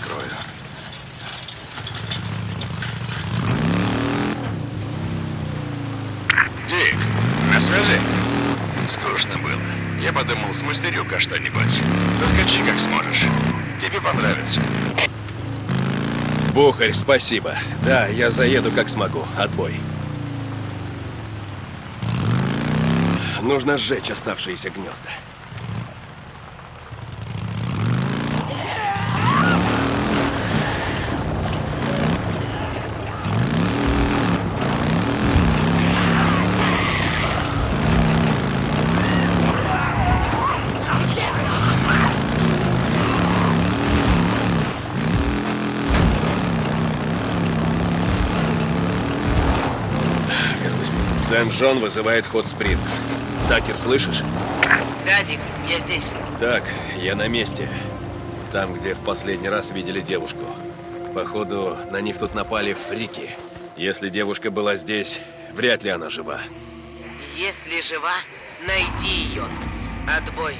Открою. Дик, на связи? Скучно было. Я подумал, смастерю-ка что-нибудь. Заскочи как сможешь. Тебе понравится. Бухарь, спасибо. Да, я заеду как смогу. Отбой. Нужно сжечь оставшиеся гнезда. Сент-Джон вызывает ход Спрингс. Такер, слышишь? Да, Дик, я здесь. Так, я на месте. Там, где в последний раз видели девушку. Походу, на них тут напали фрики. Если девушка была здесь, вряд ли она жива. Если жива, найди ее. Отбой.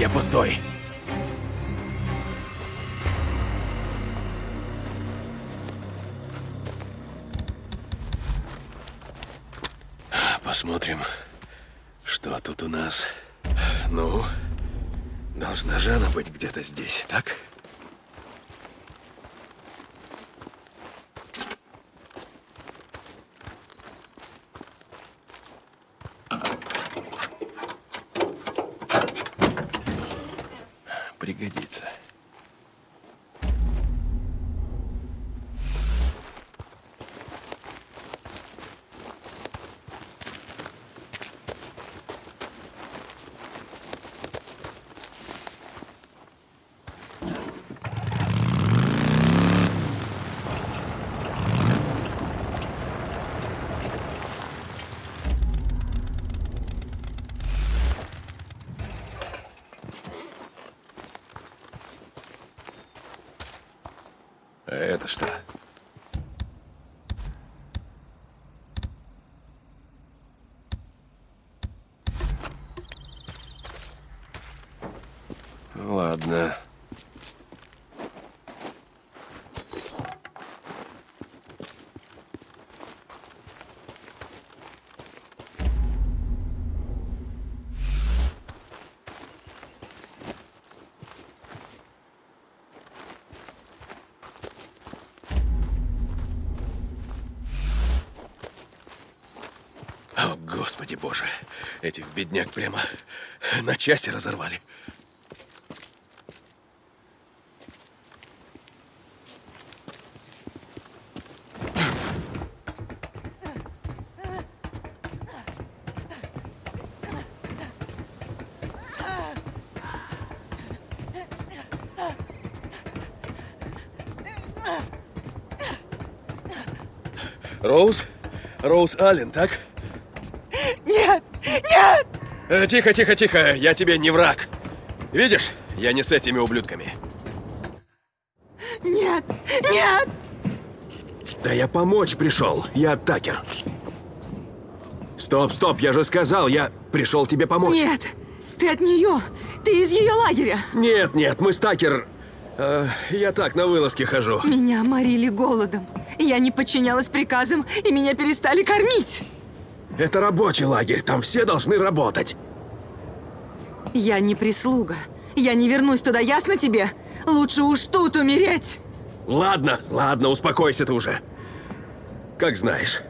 Я пустой. Посмотрим, что тут у нас. Ну, должна же она быть где-то здесь, так? Пригодится. Господи боже, этих бедняк прямо на части разорвали. Роуз? Роуз Аллен, так? Э, тихо, тихо, тихо, я тебе не враг. Видишь, я не с этими ублюдками. Нет! Нет! Да я помочь пришел, я Такер. Стоп, стоп, я же сказал, я пришел тебе помочь. Нет! Ты от нее! Ты из ее лагеря! Нет, нет, мы с Такер... э, я так, на вылазке хожу. Меня морили голодом. Я не подчинялась приказам, и меня перестали кормить. Это рабочий лагерь, там все должны работать. Я не прислуга. Я не вернусь туда, ясно тебе? Лучше уж тут умереть. Ладно, ладно, успокойся ты уже. Как знаешь.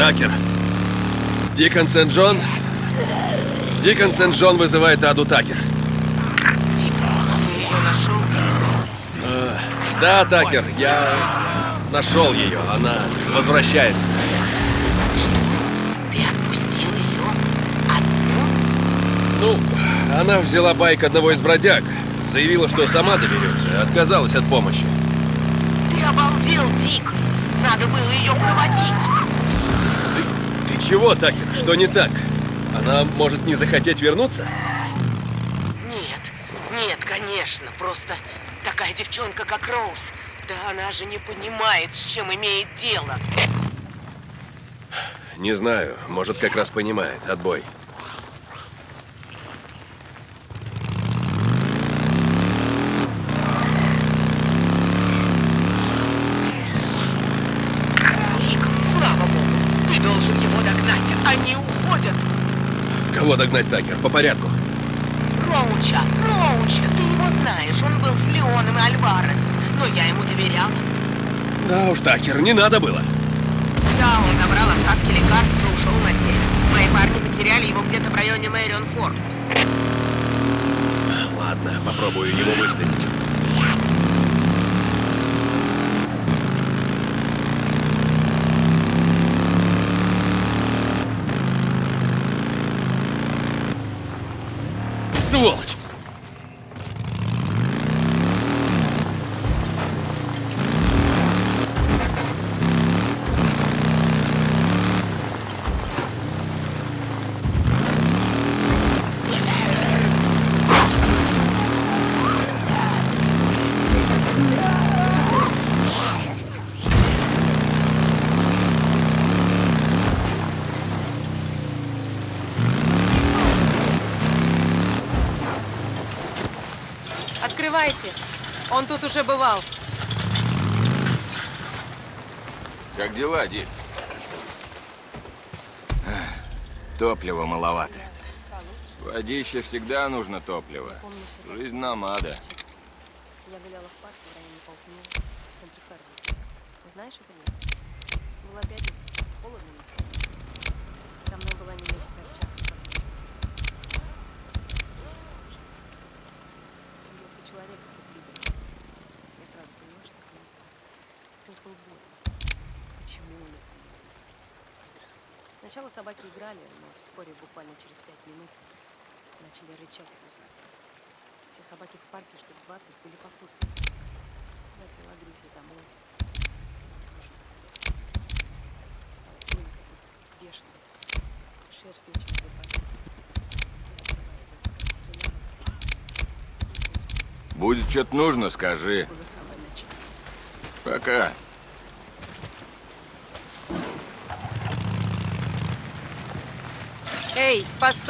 Такер. Дикон Сент-Джон? Дикон Сент-Джон вызывает Аду Такер. Дик, ты ее нашел? Да, Такер, я нашел ее. Она возвращается. Ты отпустил ее? Одну? Ну, она взяла байк одного из бродяг. Заявила, что сама доберется. Отказалась от помощи. Ты обалдел, Дик! Надо было ее проводить! Ты, чего, Такер? Что не так? Она может не захотеть вернуться? Нет, нет, конечно, просто такая девчонка, как Роуз. Да она же не понимает, с чем имеет дело. Не знаю. Может, как раз понимает. Отбой. Дик, слава богу, ты должен его догнать. Они уходят. Кого догнать, Такер? По порядку. Роуча, Роуча, ты его знаешь. Он был с Леоном и Альварес. Но я ему доверяла. Да уж, Такер, не надо было. Да, он забрал остатки лекарств и ушел на север. Мои парни потеряли его где-то в районе Мэрион Форкс. Ладно, попробую его выследить. the watch. Открывайте. Он тут уже бывал. Как дела, Дик? Топлива маловато. Водище всегда нужно топливо. Жизнь намада. Я гуляла в парке в районе Полкнил, в центре Ферви. Знаешь это место? Была пятница, холодно не солнечно. За мной была немецкая овчарка. Появился человек с ретрибером. Я сразу поняла, что это не так. Пес был болен. Почему он этого не видел? Сначала собаки играли, но вскоре, буквально через пять минут, начали рычать и кусаться. Все собаки в парке, штук 20, были покусаны. Я отвела Гризли домой. Тоже заболел. Стал злым, как будто бешеным. Шерсть начала выпадать. Будет что-то нужно, скажи. Пока. Эй, постой!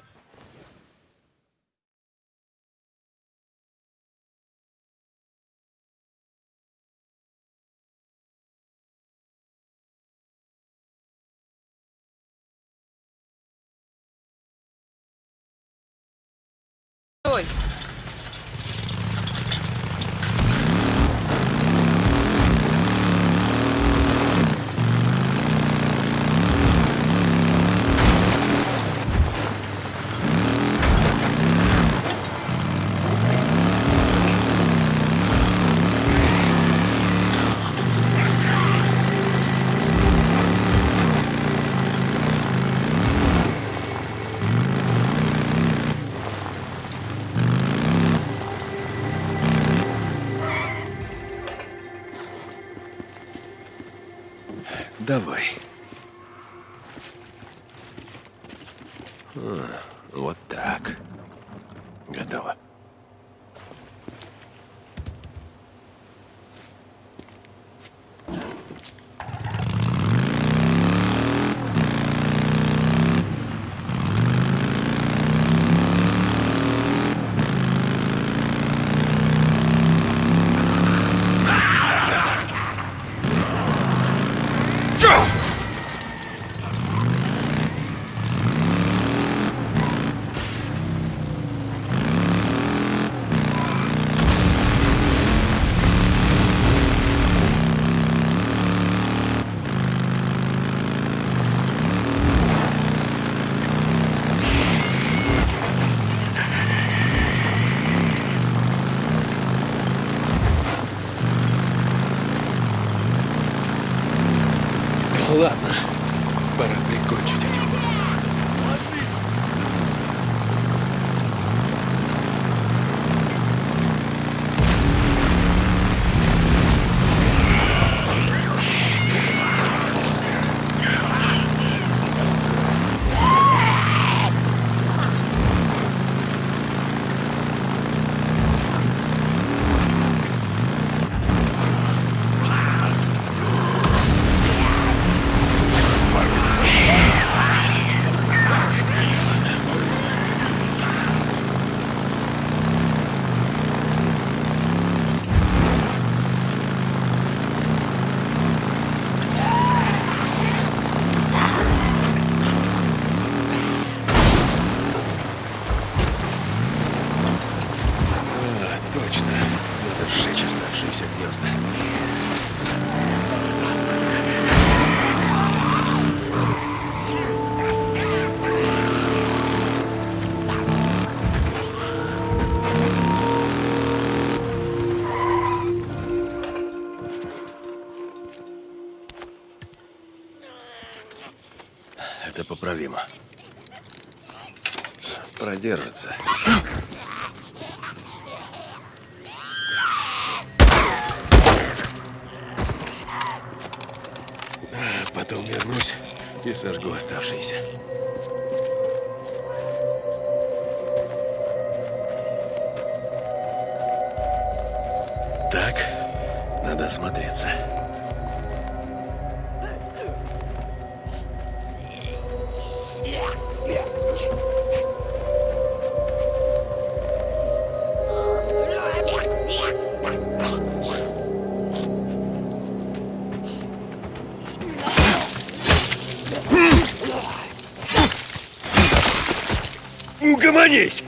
Неуловимо. Продержится. А Потом вернусь и сожгу оставшиеся. Так, надо осмотреться. Угомонись!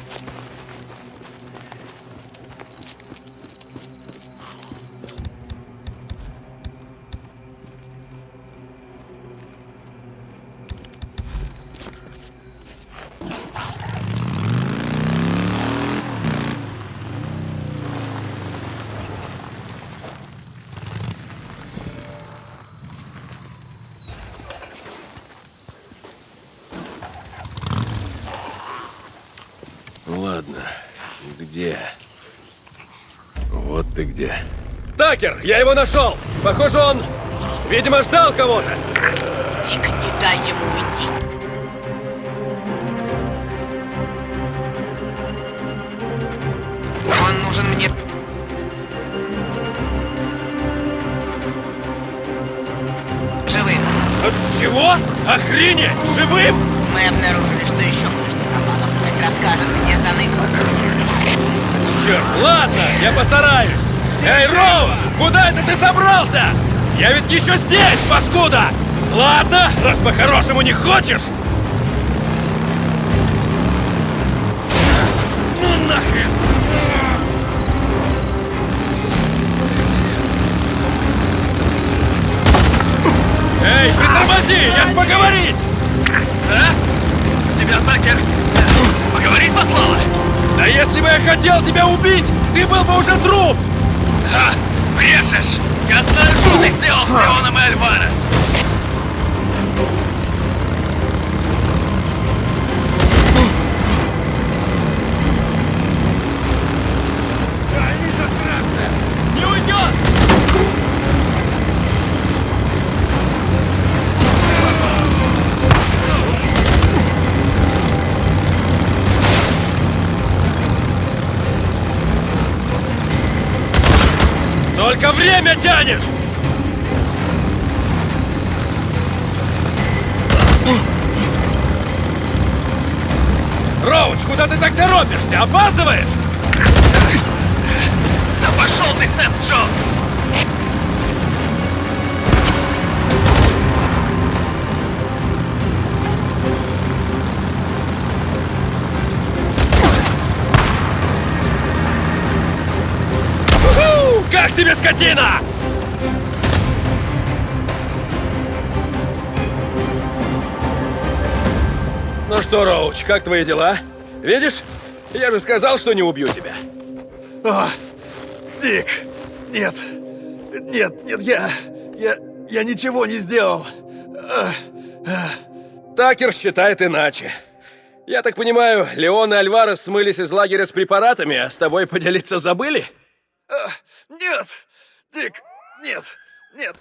Ладно, где? Вот ты где. Такер, я его нашел! Похоже, он, видимо, ждал кого-то. Дик, не дай ему уйти. Он нужен мне... Живым. Чего? Охренеть! Живым? Мы обнаружили, что еще кое-что пропало. Пусть расскажет, где заныкал. Черт, ладно, я постараюсь. Эй, Роуч, куда это ты собрался? Я ведь еще здесь, паскуда! Ладно, раз по-хорошему не хочешь. Ну нахрен! Эй, притормози, я ж поговорить! Да? Тебя Такер поговорить послала? Да если бы я хотел тебя убить, ты был бы уже труп! Брешешь! Я знаю, что ты сделал с Леоном и Альварес! Время тянешь! Роуч, куда ты так торопишься? Опаздываешь? Да пошел ты, Сент-Джо! Уху! Тебе, скотина? Ну что, Роуч, как твои дела? Видишь? Я же сказал, что не убью тебя. О, Дик, нет, нет, нет, я, я, я ничего не сделал. Такер считает иначе. Я так понимаю, Леон и Альварес смылись из лагеря с препаратами, а с тобой поделиться забыли? А, Нет, Дик, нет, нет.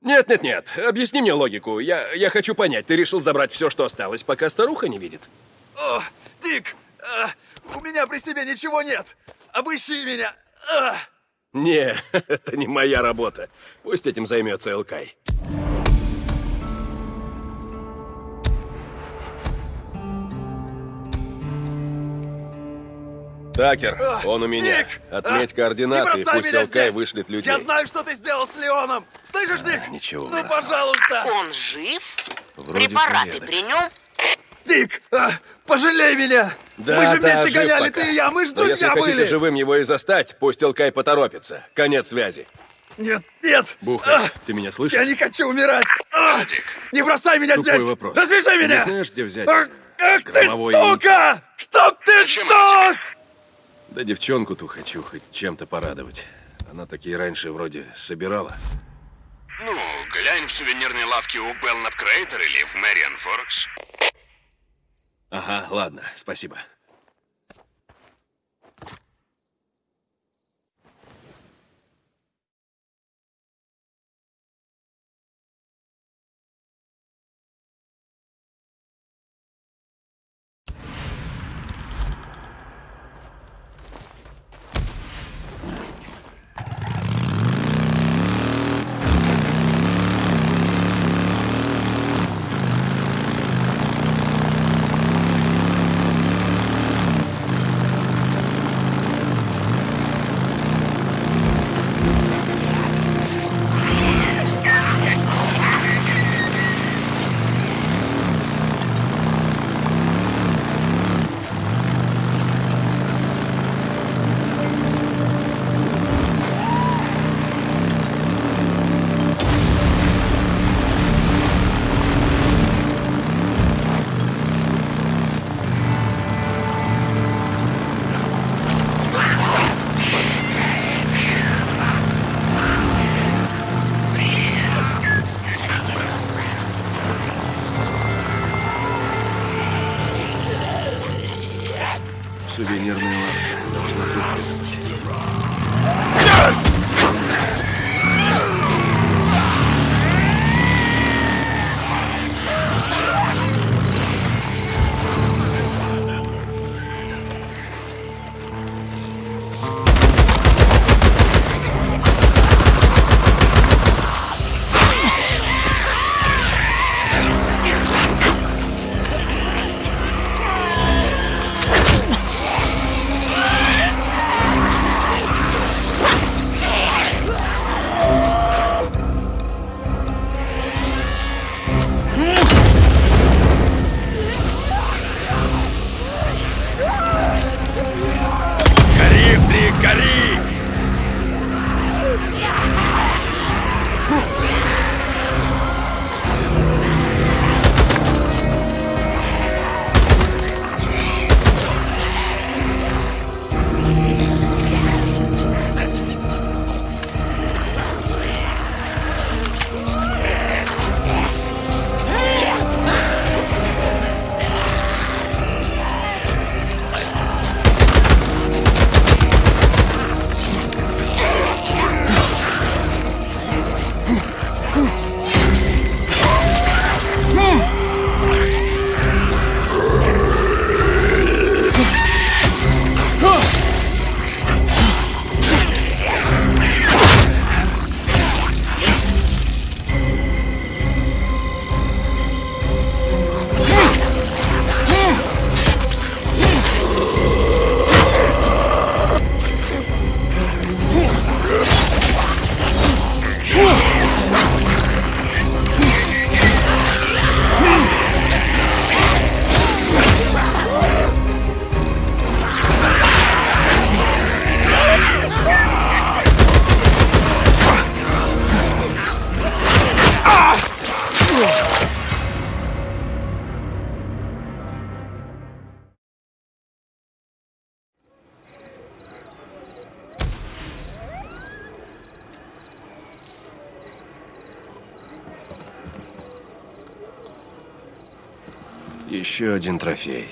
Нет-нет-нет, объясни мне логику. Я, я хочу понять, ты решил забрать все, что осталось, пока старуха не видит? О, Дик, а, у меня при себе ничего нет. Обыщи меня. А. Не, это не моя работа. Пусть этим займется Элкай. Такер, А, он у меня. Дик, Отметь а, координаты, и бросай пусть здесь. вышлет людей. Я знаю, что ты сделал с Леоном. Слышишь, Дик? ничего Ну, ужасного. пожалуйста. Он жив? Вроде Препараты порядок. при нем? Дик, а, пожалей меня. Да, мы же да, вместе гоняли, пока. ты и я, мы же Но друзья если были. живым его и застать, пусть Элкай поторопится. Конец связи. Нет, нет. Бухай, А, ты меня слышишь? Я не хочу умирать. А, Дик. не бросай меня Тупой здесь. вопрос. Развяжи Ты меня. не знаешь, где взять Ах, ах ты, сука! Чтоб ты Зачем сдох! Да девчонку-то хочу хоть чем-то порадовать. Она такие раньше вроде собирала. Ну, глянь в сувенирной лавке у Белнап Крейтер или в Мэриан Форекс. Ага, ладно, спасибо. Еще один трофей.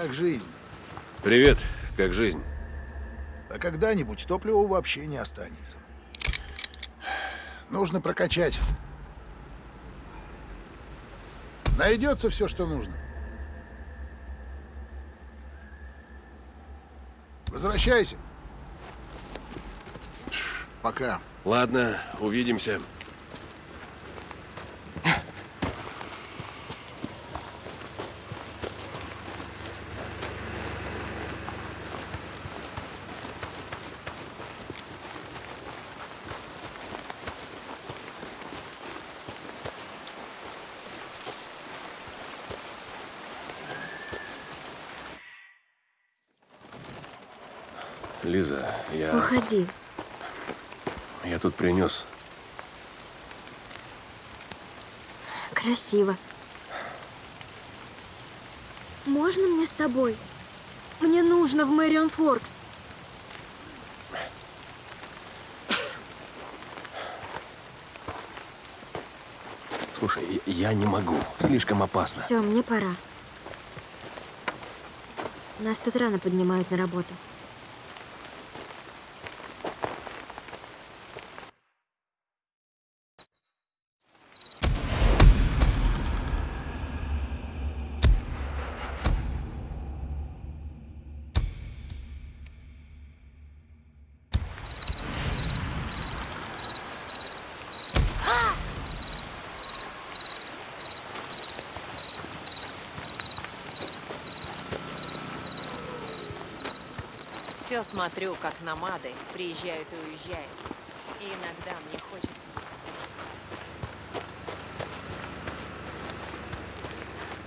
Как жизнь? Привет, как жизнь? А когда-нибудь топлива вообще не останется. Нужно прокачать. Найдется все, что нужно. Возвращайся. Пока. Ладно, увидимся. Лиза, я, Уходи. я тут принес. Красиво. Можно мне с тобой? Мне нужно в Мэрион Форкс. Слушай, я не могу. Слишком опасно. Все, мне пора. Нас тут рано поднимают на работу. Все смотрю, как намады приезжают и уезжают. И иногда мне хочется...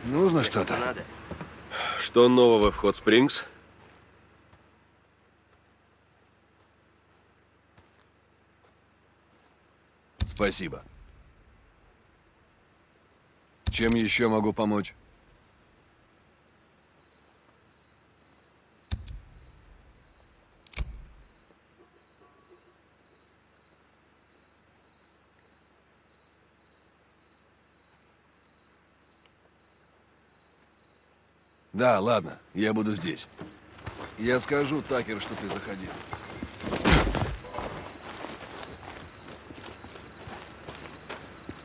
Нужно что-то? Надо. Что нового в Хот Спрингс? Спасибо. Чем еще могу помочь? Да, ладно, я буду здесь. Я скажу Такер, что ты заходил.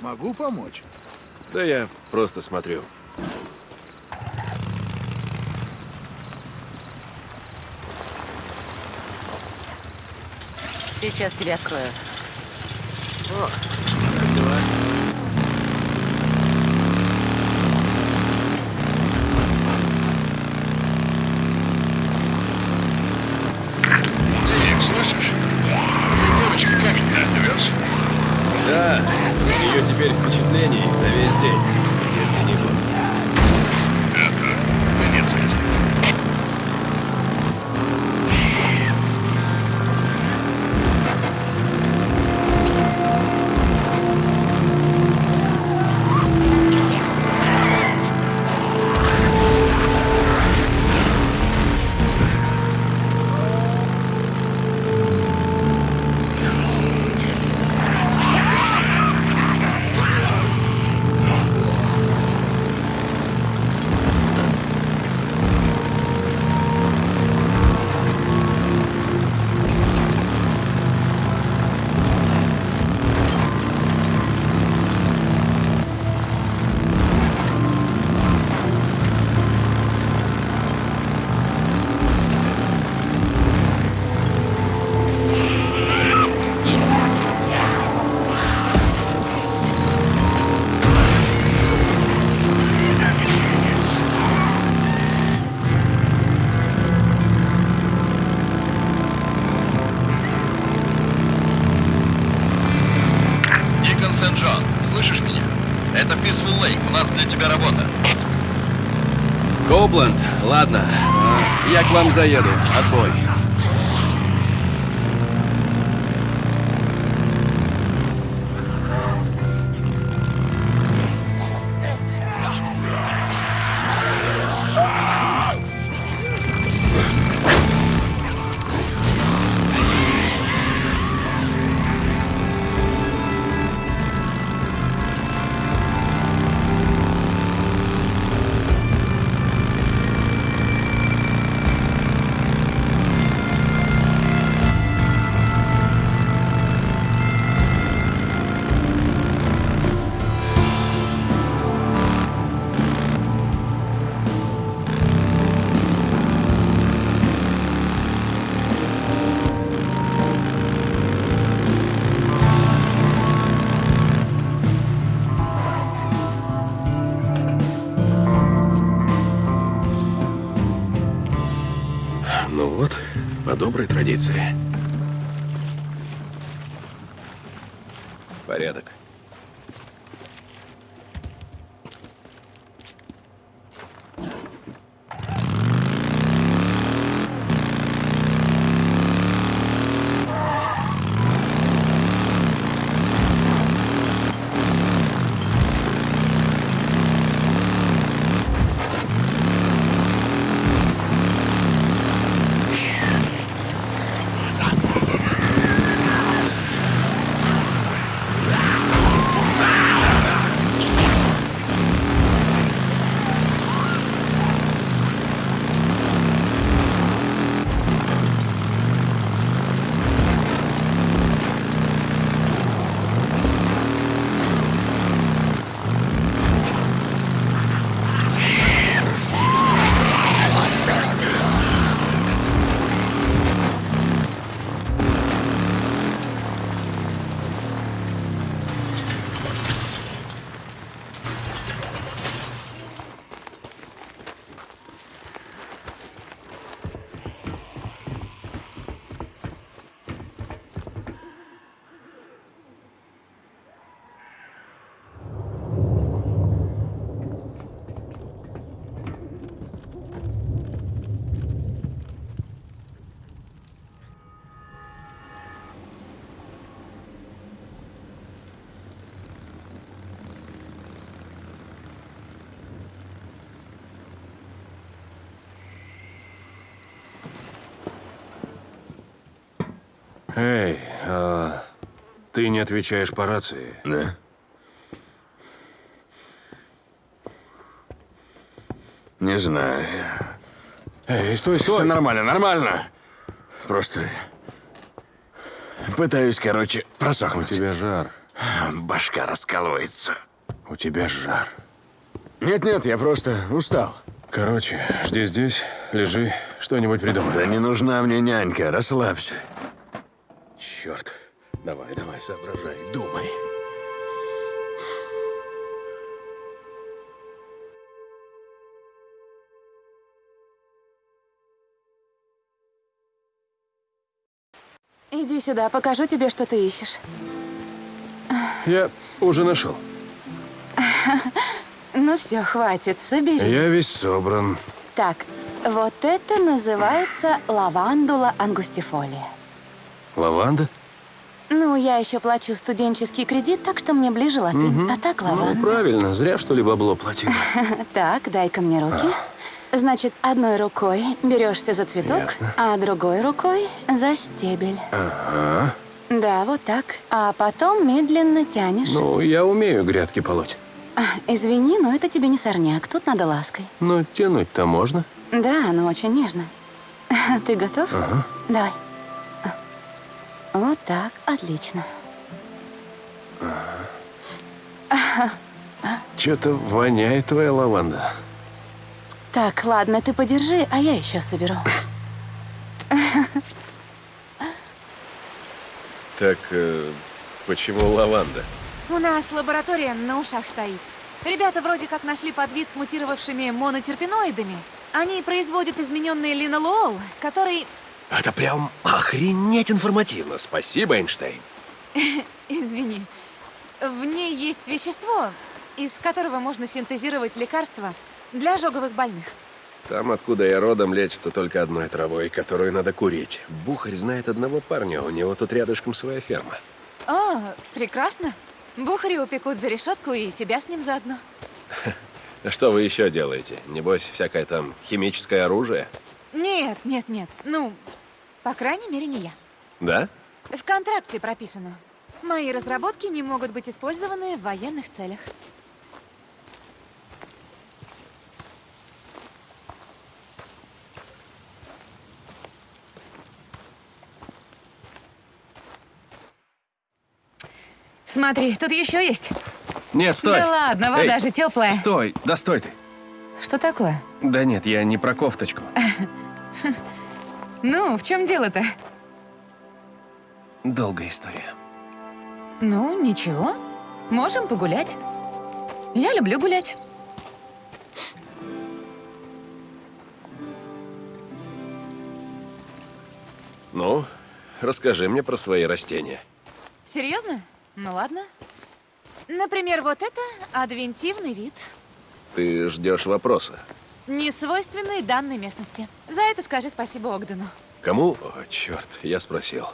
Могу помочь? Да я просто смотрю. Сейчас тебе открою. Дик, Писфул Лейк. У нас для тебя работа. Коупленд, ладно. А, Я к вам заеду. Отбой. По ты не отвечаешь по рации. Да? Не знаю. Эй, стой, Все стой! нормально, нормально. Просто пытаюсь, короче, У просохнуть. тебя жар. Башка раскалывается. У тебя жар. Нет-нет, я просто устал. Короче, жди здесь, лежи, что-нибудь придумай. Да не нужна мне нянька, расслабься. Черт. Давай, давай, соображай, думай. Иди сюда, покажу тебе, что ты ищешь. Я уже нашел. Ну все, хватит, соберись. Я весь собран. Так, вот это называется лавандула ангустифолия. Лаванда? Ну, я еще плачу студенческий кредит, так что мне ближе латынь. А так Ну, лаванда. правильно, зря что ли бабло платила. Так, дай-ка мне руки. Значит, одной рукой берешься за цветок, Ясно. а другой рукой за стебель. Ага. Да, вот так. А потом медленно тянешь. Ну, я умею грядки полоть. А, Извини, но это тебе не сорняк. Тут надо лаской. Но тянуть-то можно. Да, но очень нежно. Ты готов? Ага. Давай. Вот так, отлично. Что-то воняет твоя лаванда. Так, ладно, ты подержи, а я еще соберу. Так, э, почему лаванда? У нас лаборатория на ушах стоит. Ребята вроде как нашли подвид с мутировавшими монотерпиноидами. Они производят измененный линолол, который... Это прям охренеть информативно. Спасибо, Эйнштейн. Извини. В ней есть вещество, из которого можно синтезировать лекарства для ожоговых больных. Там, откуда я родом, лечится только одной травой, которую надо курить. Бухарь знает одного парня, у него тут рядышком своя ферма. О, прекрасно. Бухари упекут за решетку и тебя с ним заодно. А что вы еще делаете? Небось, всякое там химическое оружие? Нет, нет, нет. Ну, по крайней мере, не я. Да? В контракте прописано. Мои разработки не могут быть использованы в военных целях. Смотри, тут еще есть. Нет, стой! Да ладно, вода Эй, же теплая. Стой! Да стой ты! Что такое? Да нет, я не про кофточку. Ну, в чем дело-то? Долгая история. Ну, ничего. Можем погулять. Я люблю гулять. Ну, расскажи мне про свои растения. Серьезно? Ну ладно. Например, вот это адвентивный вид. Ты ждешь вопроса. Не свойственный данной местности. За это скажи спасибо Огдену. Кому? О, черт, я спросил.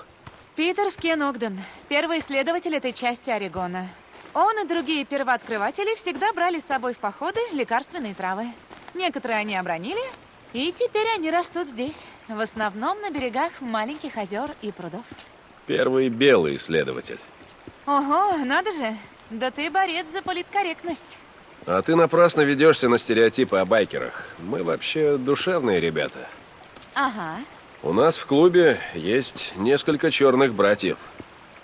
Питер Скен Огден, первый исследователь этой части Орегона. Он и другие первооткрыватели всегда брали с собой в походы лекарственные травы. Некоторые они обронили, и теперь они растут здесь, в основном на берегах маленьких озер и прудов. Первый белый исследователь. Ого, надо же! Да ты борец за политкорректность. А ты напрасно ведешься на стереотипы о байкерах. Мы вообще душевные ребята. Ага. У нас в клубе есть несколько черных братьев.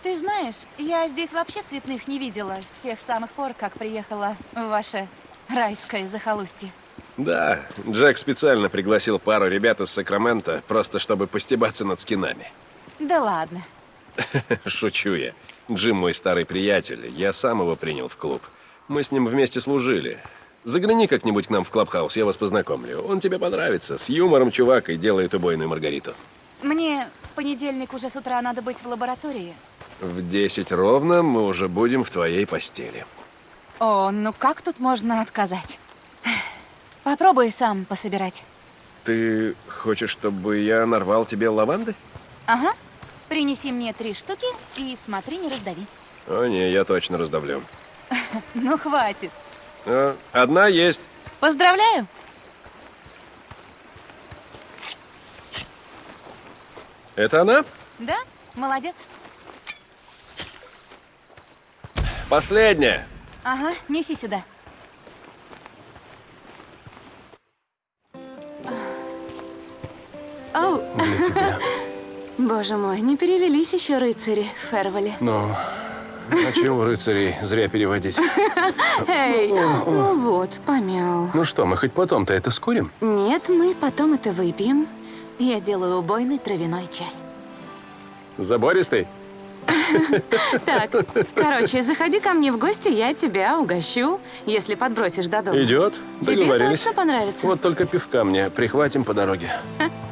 Ты знаешь, я здесь вообще цветных не видела с тех самых пор, как приехала в ваше райское захолустье. Да, Джек специально пригласил пару ребят из Сакрамента, просто чтобы постебаться над скинами. Да ладно. Шучу я. Джим мой старый приятель, я сам его принял в клуб. Мы с ним вместе служили. Загляни как-нибудь к нам в Клабхаус, я вас познакомлю. Он тебе понравится. С юмором чувак и делает убойную Маргариту. Мне в понедельник уже с утра надо быть в лаборатории. В 10 ровно мы уже будем в твоей постели. О, ну как тут можно отказать? Попробуй сам пособирать. Ты хочешь, чтобы я нарвал тебе лаванды? Ага. Принеси мне три штуки и смотри, не раздави. О, не, я точно раздавлю. Ну, хватит. А, одна есть. Поздравляю. Это она? Да, молодец. Последняя. Ага, неси сюда. Оу. Для тебя. Боже мой, не перевелись еще рыцари в Ферволе. Ну, а чего рыцарей зря переводить? Эй, ну вот, помял. Ну что, мы хоть потом-то это скурим? Нет, мы потом это выпьем. Я делаю убойный травяной чай. Забористый? Так, короче, заходи ко мне в гости, я тебя угощу, если подбросишь до дома. Идет. Тебе Договорились. точно понравится? Вот только пивка мне прихватим по дороге.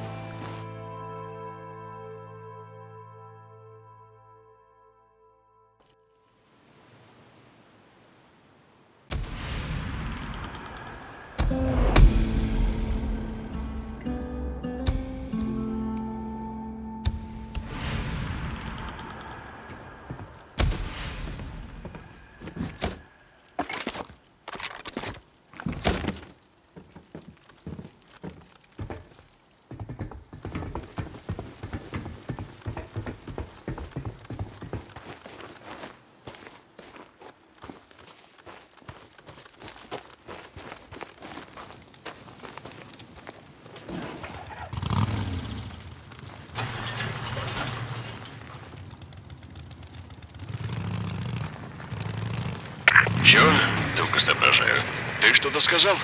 Туго соображаю. Ты что-то сказал?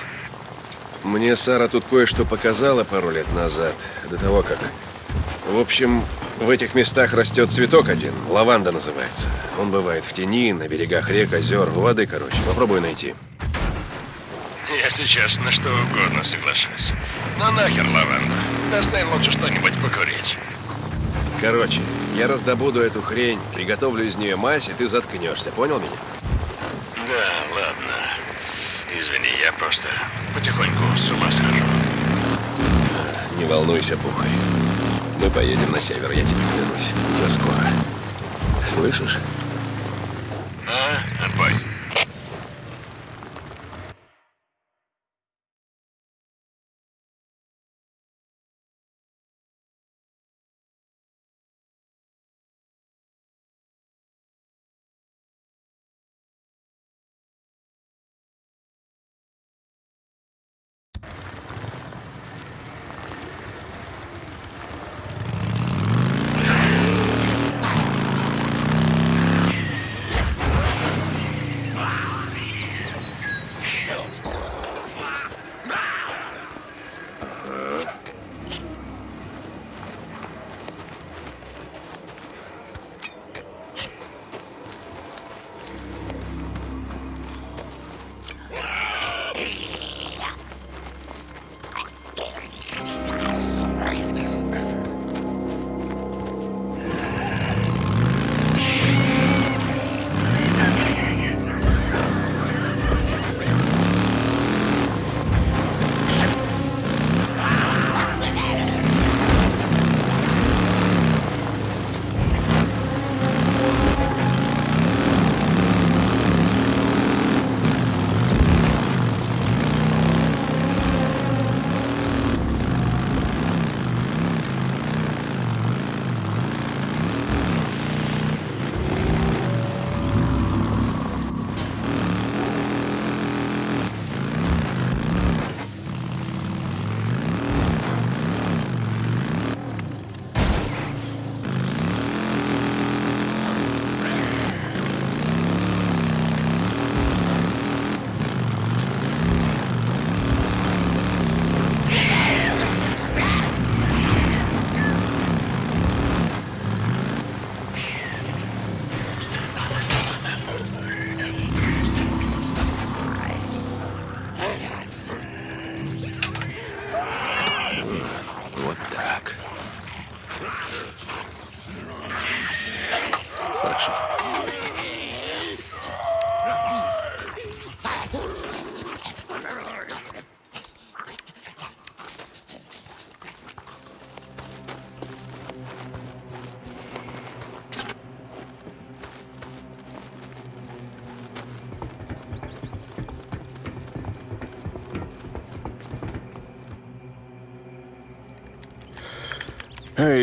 Мне Сара тут кое-что показала пару лет назад, до того как... В общем, в этих местах растет цветок один, лаванда называется. Он бывает в тени, на берегах рек, озер, воды, короче. Попробуй найти. Я сейчас на что угодно соглашусь. Но нахер лаванду. Достань лучше что-нибудь покурить. Короче, я раздобуду эту хрень, приготовлю из нее мазь, и ты заткнешься, понял меня? Да, ладно. Извини, я просто потихоньку с ума схожу. Не волнуйся, Бухарь. Мы поедем на север, я тебе клянусь. Уже скоро. Слышишь?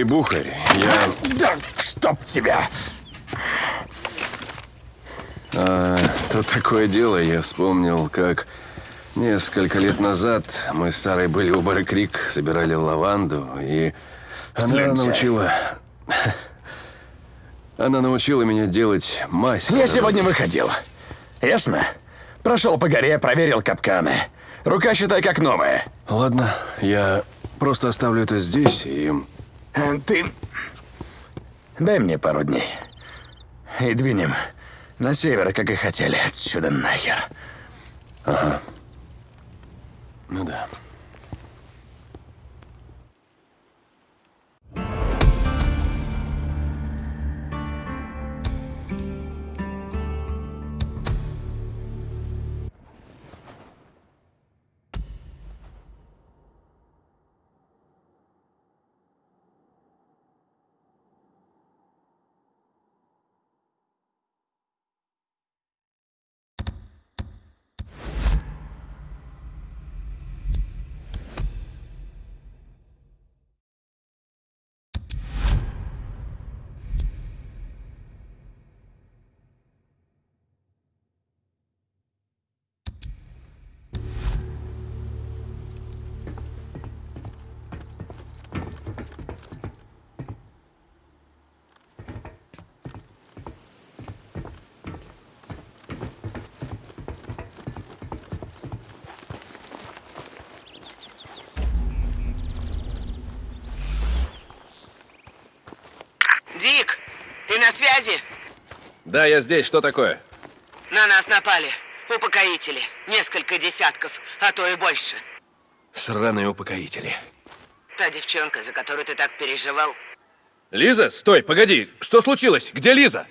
Эй, Бухарь, я... Да чтоб тебя! А, тут такое дело, я вспомнил, как несколько лет назад мы с Сарой были у Бары Крик, собирали лаванду, и она Слюнтяй. научила... Она научила меня делать мазь. Я сегодня выходил. Ясно? Прошел по горе, проверил капканы. Рука, считай, как новая. Ладно, я просто оставлю это здесь и... Ты... Дай мне пару дней. И двинем на север, как и хотели, отсюда нахер. Ага. Ну да. На связи? Да, я здесь. Что такое? На нас напали. Упокоители. Несколько десятков, а то и больше. Сраные упокоители. Та девчонка, за которую ты так переживал, Лиза, стой, погоди. Что случилось? Где Лиза?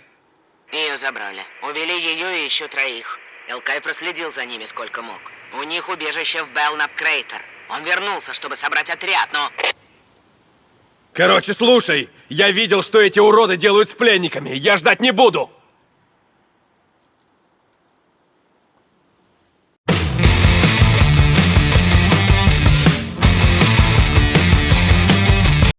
ее забрали. Увели ее и еще троих. Элкай проследил за ними сколько мог. У них убежище в Белнап Крейтер. Он вернулся, чтобы собрать отряд, но... Короче, слушай, я видел, что эти уроды делают с пленниками. Я ждать не буду.